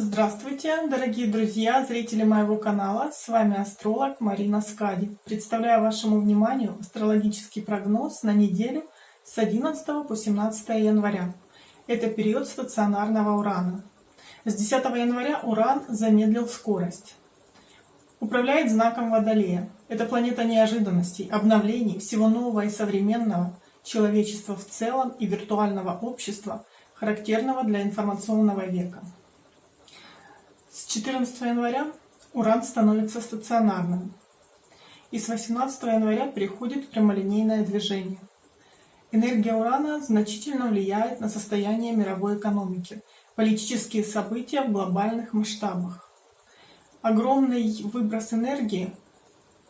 Здравствуйте, дорогие друзья, зрители моего канала. С вами астролог Марина Скади. Представляю вашему вниманию астрологический прогноз на неделю с 11 по 17 января. Это период стационарного Урана. С 10 января Уран замедлил скорость. Управляет знаком Водолея. Это планета неожиданностей, обновлений, всего нового и современного, человечества в целом и виртуального общества, характерного для информационного века. С 14 января Уран становится стационарным. И с 18 января переходит в прямолинейное движение. Энергия Урана значительно влияет на состояние мировой экономики, политические события в глобальных масштабах. Огромный выброс энергии,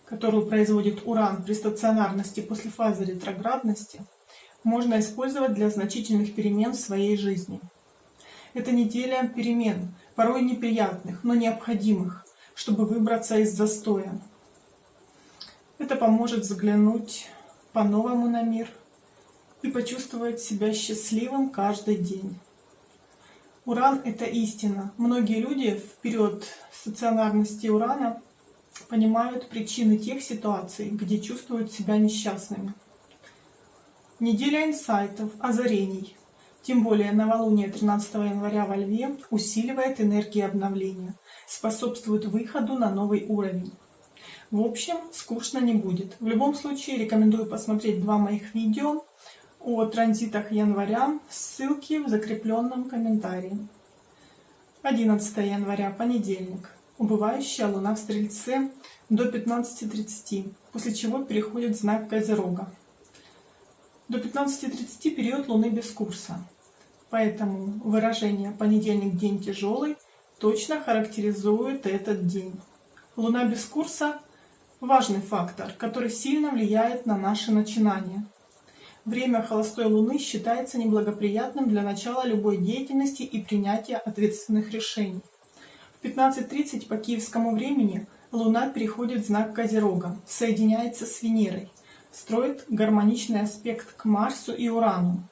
которую производит Уран при стационарности после фазы ретроградности, можно использовать для значительных перемен в своей жизни. Это неделя перемен, порой неприятных, но необходимых, чтобы выбраться из застоя. Это поможет взглянуть по-новому на мир и почувствовать себя счастливым каждый день. Уран — это истина. Многие люди в период стационарности Урана понимают причины тех ситуаций, где чувствуют себя несчастными. Неделя инсайтов, озарений, тем более новолуние 13 января во Льве усиливает энергии обновления, способствует выходу на новый уровень. В общем, скучно не будет. В любом случае, рекомендую посмотреть два моих видео о транзитах января, ссылки в закрепленном комментарии. 11 января, понедельник. Убывающая луна в Стрельце до 15.30, после чего переходит знак Козерога. До 15.30 период луны без курса. Поэтому выражение «понедельник – день тяжелый» точно характеризует этот день. Луна без курса – важный фактор, который сильно влияет на наши начинания. Время холостой Луны считается неблагоприятным для начала любой деятельности и принятия ответственных решений. В 15.30 по киевскому времени Луна переходит в знак Козерога, соединяется с Венерой, строит гармоничный аспект к Марсу и Урану,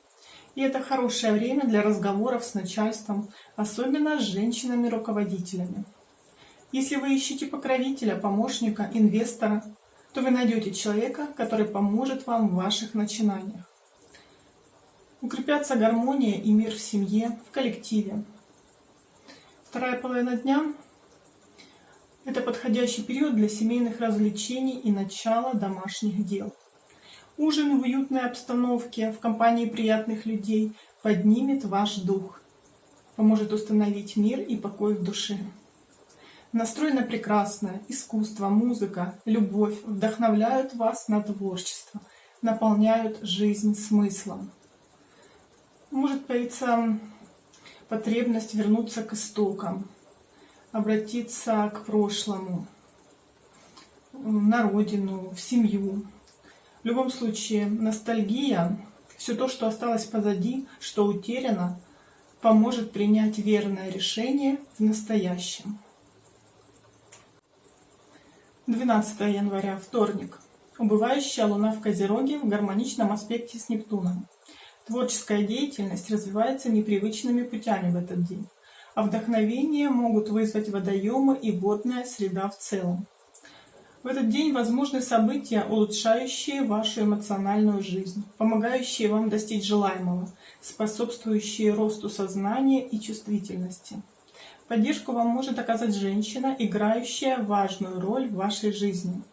и это хорошее время для разговоров с начальством, особенно с женщинами-руководителями. Если вы ищете покровителя, помощника, инвестора, то вы найдете человека, который поможет вам в ваших начинаниях. Укрепятся гармония и мир в семье, в коллективе. Вторая половина дня – это подходящий период для семейных развлечений и начала домашних дел. Ужин в уютной обстановке, в компании приятных людей поднимет ваш дух, поможет установить мир и покой в душе. Настрой на прекрасное, искусство, музыка, любовь вдохновляют вас на творчество, наполняют жизнь смыслом. Может появиться потребность вернуться к истокам, обратиться к прошлому, на родину, в семью, любом случае, ностальгия, все то, что осталось позади, что утеряно, поможет принять верное решение в настоящем. 12 января, вторник. Убывающая Луна в Козероге в гармоничном аспекте с Нептуном. Творческая деятельность развивается непривычными путями в этот день, а вдохновение могут вызвать водоемы и водная среда в целом. В этот день возможны события, улучшающие вашу эмоциональную жизнь, помогающие вам достичь желаемого, способствующие росту сознания и чувствительности. Поддержку вам может оказать женщина, играющая важную роль в вашей жизни.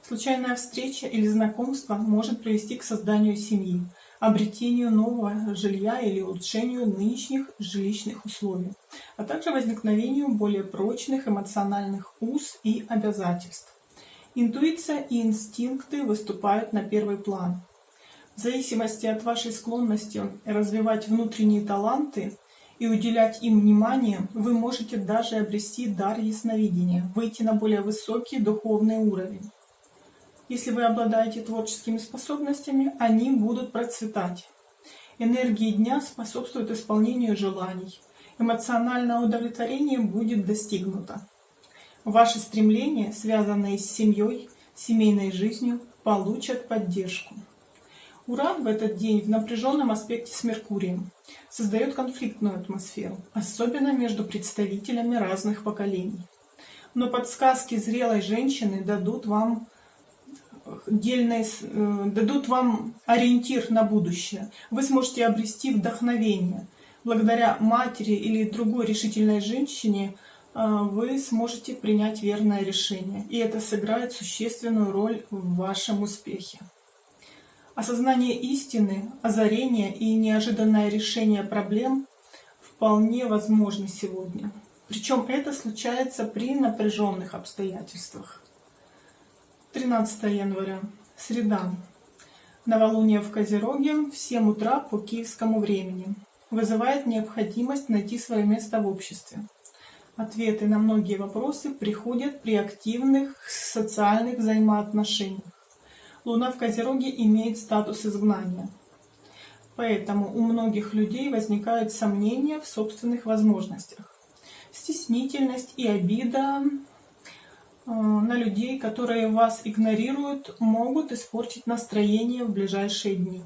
Случайная встреча или знакомство может привести к созданию семьи, обретению нового жилья или улучшению нынешних жилищных условий, а также возникновению более прочных эмоциональных уз и обязательств. Интуиция и инстинкты выступают на первый план. В зависимости от вашей склонности развивать внутренние таланты и уделять им внимание, вы можете даже обрести дар ясновидения, выйти на более высокий духовный уровень. Если вы обладаете творческими способностями, они будут процветать. Энергии дня способствуют исполнению желаний. Эмоциональное удовлетворение будет достигнуто. Ваши стремления, связанные с семьей, семейной жизнью, получат поддержку. Уран в этот день в напряженном аспекте с Меркурием создает конфликтную атмосферу, особенно между представителями разных поколений. Но подсказки зрелой женщины дадут вам дельные, э, дадут вам ориентир на будущее. Вы сможете обрести вдохновение. Благодаря матери или другой решительной женщине э, вы сможете принять верное решение. И это сыграет существенную роль в вашем успехе. Осознание истины, озарение и неожиданное решение проблем вполне возможны сегодня. Причем это случается при напряженных обстоятельствах. 13 января, среда. Новолуние в Козероге в 7 утра по киевскому времени. Вызывает необходимость найти свое место в обществе. Ответы на многие вопросы приходят при активных социальных взаимоотношениях. Луна в Козероге имеет статус изгнания. Поэтому у многих людей возникают сомнения в собственных возможностях. Стеснительность и обида Э, на людей, которые вас игнорируют, могут испортить настроение в ближайшие дни.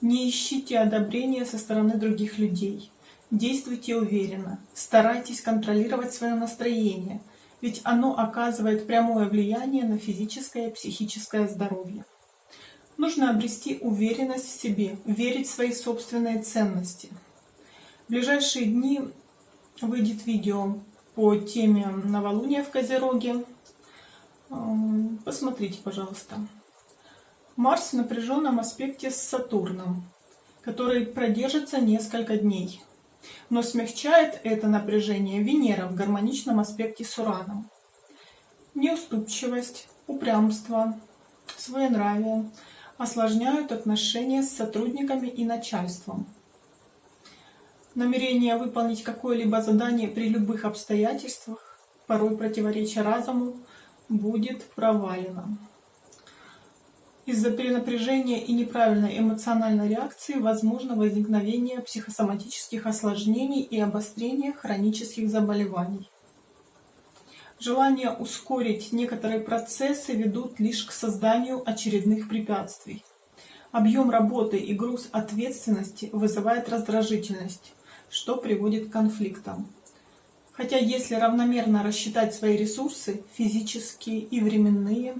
Не ищите одобрения со стороны других людей. Действуйте уверенно. Старайтесь контролировать свое настроение, ведь оно оказывает прямое влияние на физическое и психическое здоровье. Нужно обрести уверенность в себе, верить в свои собственные ценности. В ближайшие дни выйдет видео по теме новолуния в Козероге. Посмотрите, пожалуйста. Марс в напряженном аспекте с Сатурном, который продержится несколько дней. Но смягчает это напряжение Венера в гармоничном аспекте с Ураном. Неуступчивость, упрямство, своенравие осложняют отношения с сотрудниками и начальством намерение выполнить какое-либо задание при любых обстоятельствах, порой противоречия разуму, будет провалено. Из-за перенапряжения и неправильной эмоциональной реакции возможно возникновение психосоматических осложнений и обострение хронических заболеваний. Желание ускорить некоторые процессы ведут лишь к созданию очередных препятствий. Объем работы и груз ответственности вызывает раздражительность, что приводит к конфликтам. Хотя если равномерно рассчитать свои ресурсы, физические и временные,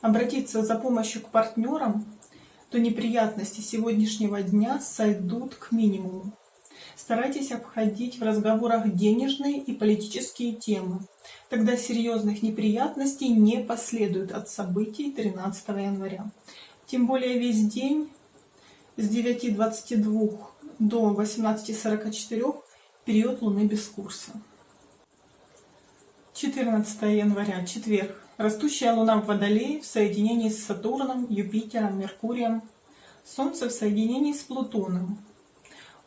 обратиться за помощью к партнерам, то неприятности сегодняшнего дня сойдут к минимуму. Старайтесь обходить в разговорах денежные и политические темы. Тогда серьезных неприятностей не последует от событий 13 января. Тем более весь день с 9.22 до 18.44 период Луны без курса. 14 января, четверг. Растущая Луна в Водолее в соединении с Сатурном, Юпитером, Меркурием. Солнце в соединении с Плутоном.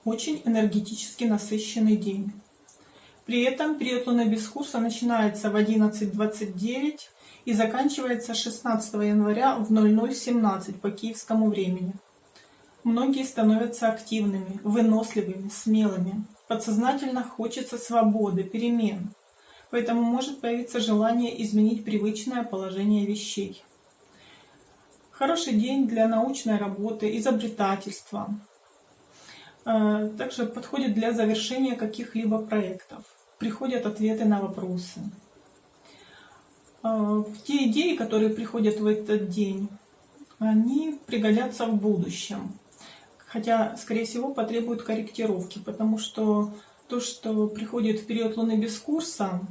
Очень энергетически насыщенный день. При этом период Луны без курса начинается в 11.29 и заканчивается 16 января в 00.17 по киевскому времени. Многие становятся активными, выносливыми, смелыми. Подсознательно хочется свободы, перемен. Поэтому может появиться желание изменить привычное положение вещей. Хороший день для научной работы, изобретательства. Э, также подходит для завершения каких-либо проектов. Приходят ответы на вопросы. Э, те идеи, которые приходят в этот день, они пригодятся в будущем. Хотя, скорее всего, потребует корректировки, потому что то, что приходит в период Луны без курса,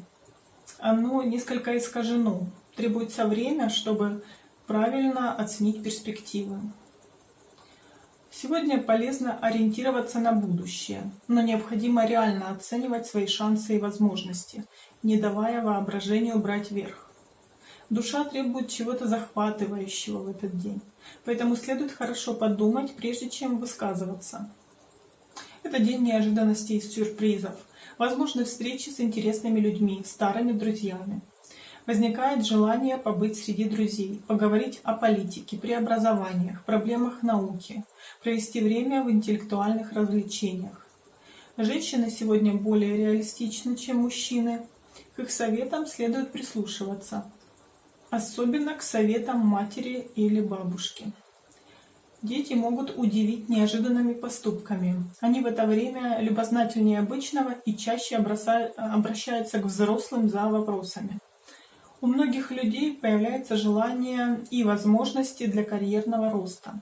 оно несколько искажено. Требуется время, чтобы правильно оценить перспективы. Сегодня полезно ориентироваться на будущее, но необходимо реально оценивать свои шансы и возможности, не давая воображению брать верх. Душа требует чего-то захватывающего в этот день, поэтому следует хорошо подумать, прежде чем высказываться. Это день неожиданностей и сюрпризов, возможны встречи с интересными людьми, старыми друзьями. Возникает желание побыть среди друзей, поговорить о политике, преобразованиях, проблемах науки, провести время в интеллектуальных развлечениях. Женщины сегодня более реалистичны, чем мужчины. К их советам следует прислушиваться особенно к советам матери или бабушки. Дети могут удивить неожиданными поступками. Они в это время любознательнее обычного и чаще обращаются к взрослым за вопросами. У многих людей появляется желание и возможности для карьерного роста.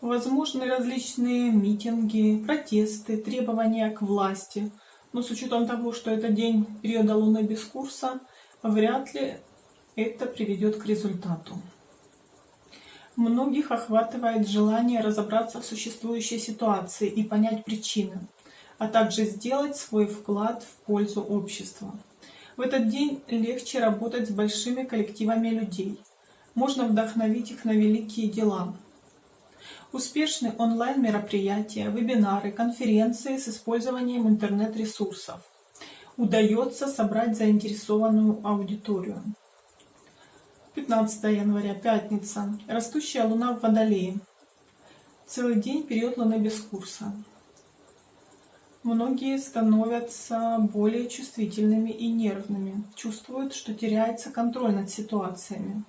Возможны различные митинги, протесты, требования к власти. Но с учетом того, что это день периода Луны без курса, вряд ли это приведет к результату. Многих охватывает желание разобраться в существующей ситуации и понять причины, а также сделать свой вклад в пользу общества. В этот день легче работать с большими коллективами людей. Можно вдохновить их на великие дела. Успешны онлайн-мероприятия, вебинары, конференции с использованием интернет-ресурсов. Удается собрать заинтересованную аудиторию. 15 января, пятница. Растущая луна в Водолее. Целый день период луны без курса. Многие становятся более чувствительными и нервными, чувствуют, что теряется контроль над ситуациями.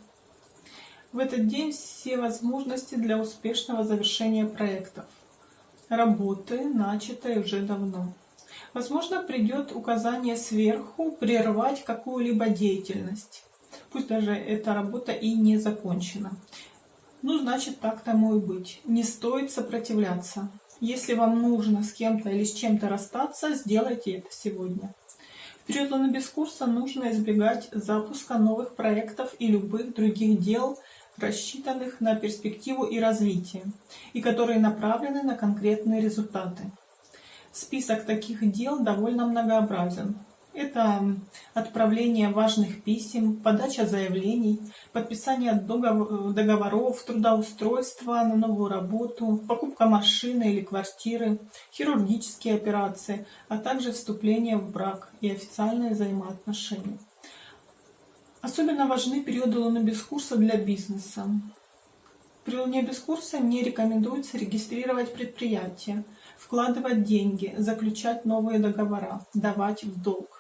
В этот день все возможности для успешного завершения проектов, работы, начатой уже давно. Возможно, придет указание сверху прервать какую-либо деятельность пусть даже эта работа и не закончена. Ну, значит, так тому и быть. Не стоит сопротивляться. Если вам нужно с кем-то или с чем-то расстаться, сделайте это сегодня. В период без курса нужно избегать запуска новых проектов и любых других дел, рассчитанных на перспективу и развитие, и которые направлены на конкретные результаты. Список таких дел довольно многообразен. Это отправление важных писем, подача заявлений, подписание договоров, трудоустройство на новую работу, покупка машины или квартиры, хирургические операции, а также вступление в брак и официальные взаимоотношения. Особенно важны периоды Луны без курса для бизнеса. При Луне без курса не рекомендуется регистрировать предприятия, вкладывать деньги, заключать новые договора, давать в долг.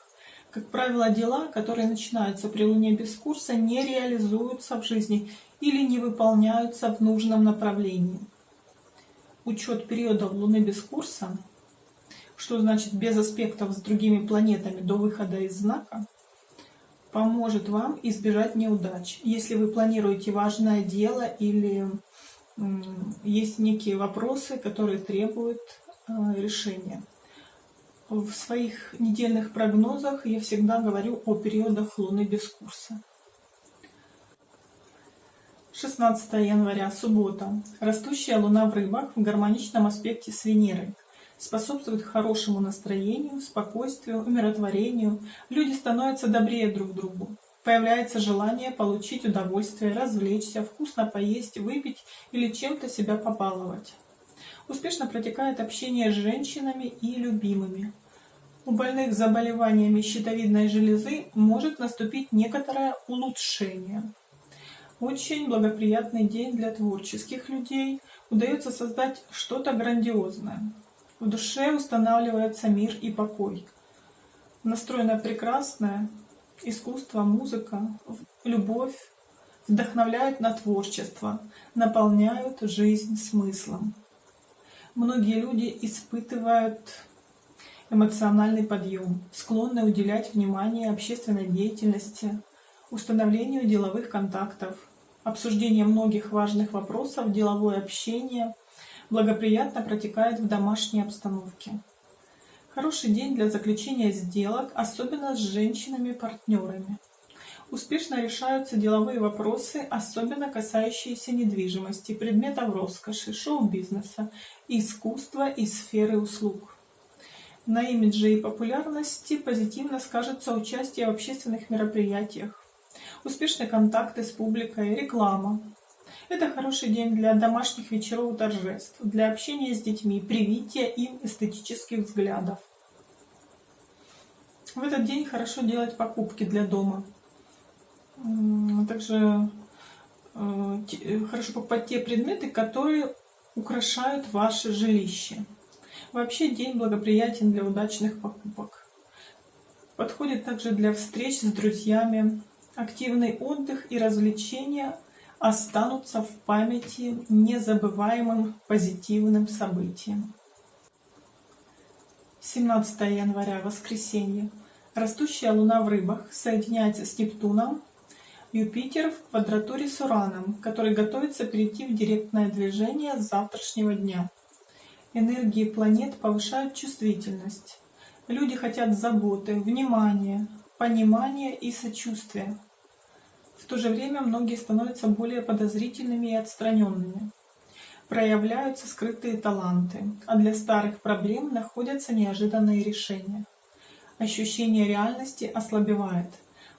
Как правило, дела, которые начинаются при Луне без курса, не реализуются в жизни или не выполняются в нужном направлении. Учет периода Луны без курса, что значит без аспектов с другими планетами до выхода из знака, поможет вам избежать неудач. Если вы планируете важное дело или есть некие вопросы, которые требуют э, решения. В своих недельных прогнозах я всегда говорю о периодах Луны без курса. 16 января, суббота. Растущая Луна в рыбах в гармоничном аспекте с Венерой. Способствует хорошему настроению, спокойствию, умиротворению. Люди становятся добрее друг другу. Появляется желание получить удовольствие, развлечься, вкусно поесть, выпить или чем-то себя побаловать. Успешно протекает общение с женщинами и любимыми. У больных заболеваниями щитовидной железы может наступить некоторое улучшение. Очень благоприятный день для творческих людей. Удается создать что-то грандиозное. В душе устанавливается мир и покой. Настроено прекрасное искусство, музыка, любовь вдохновляют на творчество, наполняют жизнь смыслом. Многие люди испытывают эмоциональный подъем, склонны уделять внимание общественной деятельности, установлению деловых контактов, обсуждение многих важных вопросов, деловое общение благоприятно протекает в домашней обстановке. Хороший день для заключения сделок, особенно с женщинами-партнерами. Успешно решаются деловые вопросы, особенно касающиеся недвижимости, предметов роскоши, шоу-бизнеса, искусства и сферы услуг. На имидже и популярности позитивно скажется участие в общественных мероприятиях, успешные контакты с публикой, реклама. Это хороший день для домашних вечеров и торжеств, для общения с детьми, привития им эстетических взглядов. В этот день хорошо делать покупки для дома. Также э, э, хорошо покупать те предметы, которые украшают ваше жилище. Вообще день благоприятен для удачных покупок. Подходит также для встреч с друзьями, активный отдых и развлечения, останутся в памяти незабываемым позитивным событием. 17 января, воскресенье. Растущая Луна в рыбах соединяется с Нептуном, Юпитер в квадратуре с Ураном, который готовится перейти в директное движение с завтрашнего дня. Энергии планет повышают чувствительность. Люди хотят заботы, внимания, понимания и сочувствия. В то же время многие становятся более подозрительными и отстраненными. Проявляются скрытые таланты, а для старых проблем находятся неожиданные решения. Ощущение реальности ослабевает,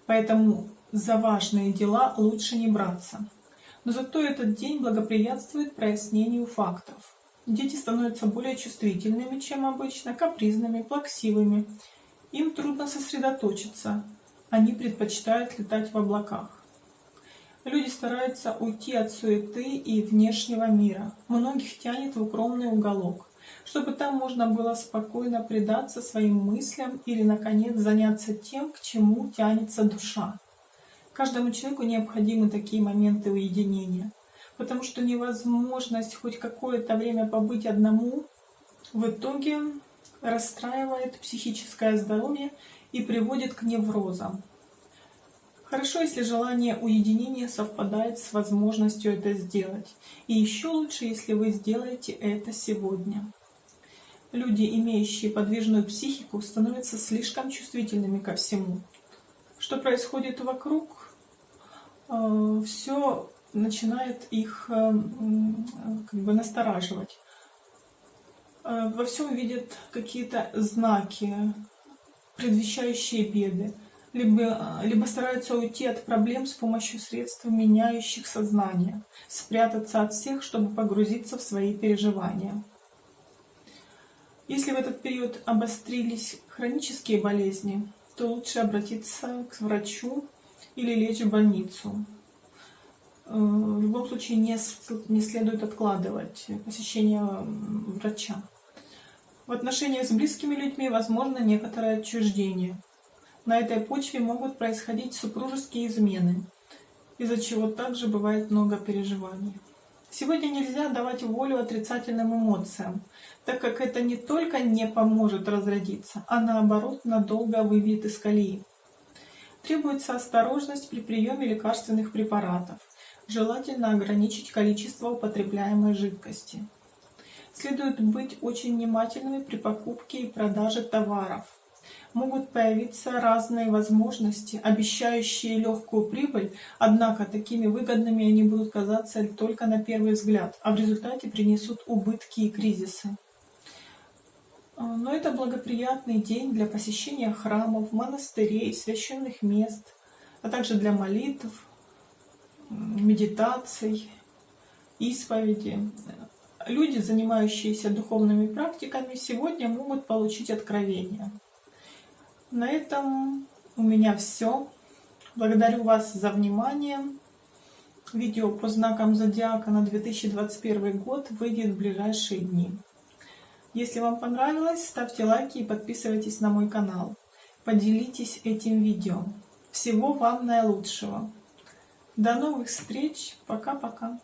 поэтому за важные дела лучше не браться. Но зато этот день благоприятствует прояснению фактов. Дети становятся более чувствительными, чем обычно, капризными, плаксивыми. Им трудно сосредоточиться, они предпочитают летать в облаках. Люди стараются уйти от суеты и внешнего мира. Многих тянет в укромный уголок, чтобы там можно было спокойно предаться своим мыслям или, наконец, заняться тем, к чему тянется душа. Каждому человеку необходимы такие моменты уединения, потому что невозможность хоть какое-то время побыть одному в итоге расстраивает психическое здоровье и приводит к неврозам. Хорошо, если желание уединения совпадает с возможностью это сделать. И еще лучше, если вы сделаете это сегодня. Люди, имеющие подвижную психику, становятся слишком чувствительными ко всему. Что происходит вокруг, все начинает их э, как бы настораживать. Э, во всем видят какие-то знаки, предвещающие беды либо, либо стараются уйти от проблем с помощью средств, меняющих сознание, спрятаться от всех, чтобы погрузиться в свои переживания. Если в этот период обострились хронические болезни, то лучше обратиться к врачу или лечь в больницу. Э, в любом случае не, не следует откладывать посещение врача. В отношениях с близкими людьми возможно некоторое отчуждение – на этой почве могут происходить супружеские измены, из-за чего также бывает много переживаний. Сегодня нельзя давать волю отрицательным эмоциям, так как это не только не поможет разродиться, а наоборот надолго выбьет из колеи. Требуется осторожность при приеме лекарственных препаратов. Желательно ограничить количество употребляемой жидкости. Следует быть очень внимательными при покупке и продаже товаров могут появиться разные возможности, обещающие легкую прибыль, однако такими выгодными они будут казаться только на первый взгляд, а в результате принесут убытки и кризисы. А, но это благоприятный день для посещения храмов, монастырей, священных мест, а также для молитв, медитаций, исповеди. Люди, занимающиеся духовными практиками, сегодня могут получить откровение. На этом у меня все. Благодарю вас за внимание. Видео по знакам зодиака на 2021 год выйдет в ближайшие дни. Если вам понравилось, ставьте лайки и подписывайтесь на мой канал. Поделитесь этим видео. Всего вам наилучшего. До новых встреч. Пока-пока.